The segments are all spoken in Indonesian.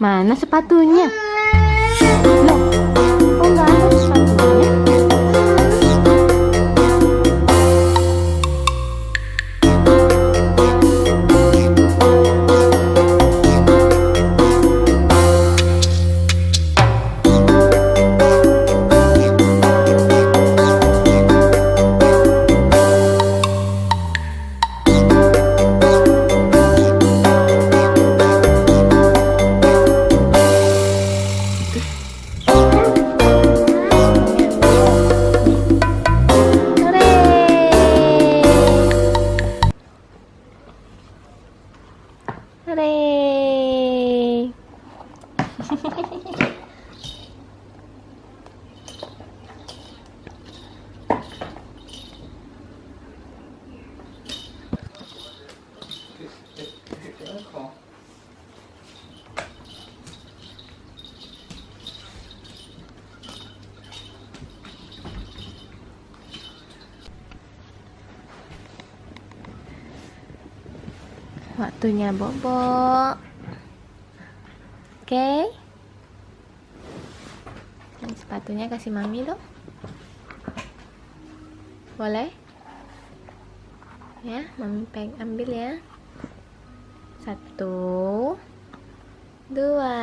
Mana sepatunya? Loh, đây. Waktunya bobo. Oke. Ini sepatunya kasih mami dong. Boleh? Ya, mami peng ambil ya. Satu, dua.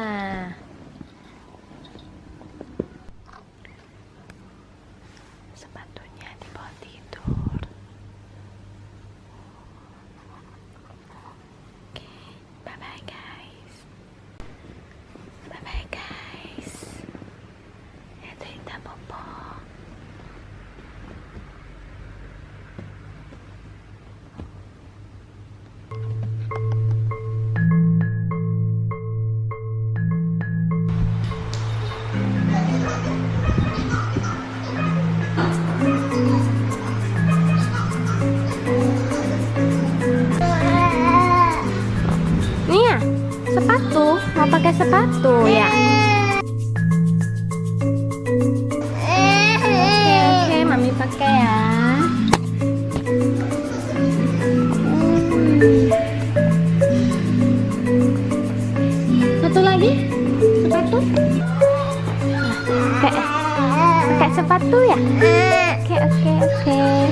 Pakai sepatu ya? Oke, oke, pakai ya. Pakai, pakai sepatu ya? Oke, oke, oke.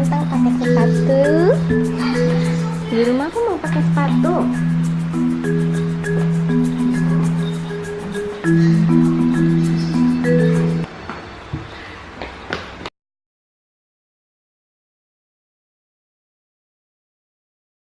Ganteng pakai sepatu. Di rumah aku mau pakai sepatu.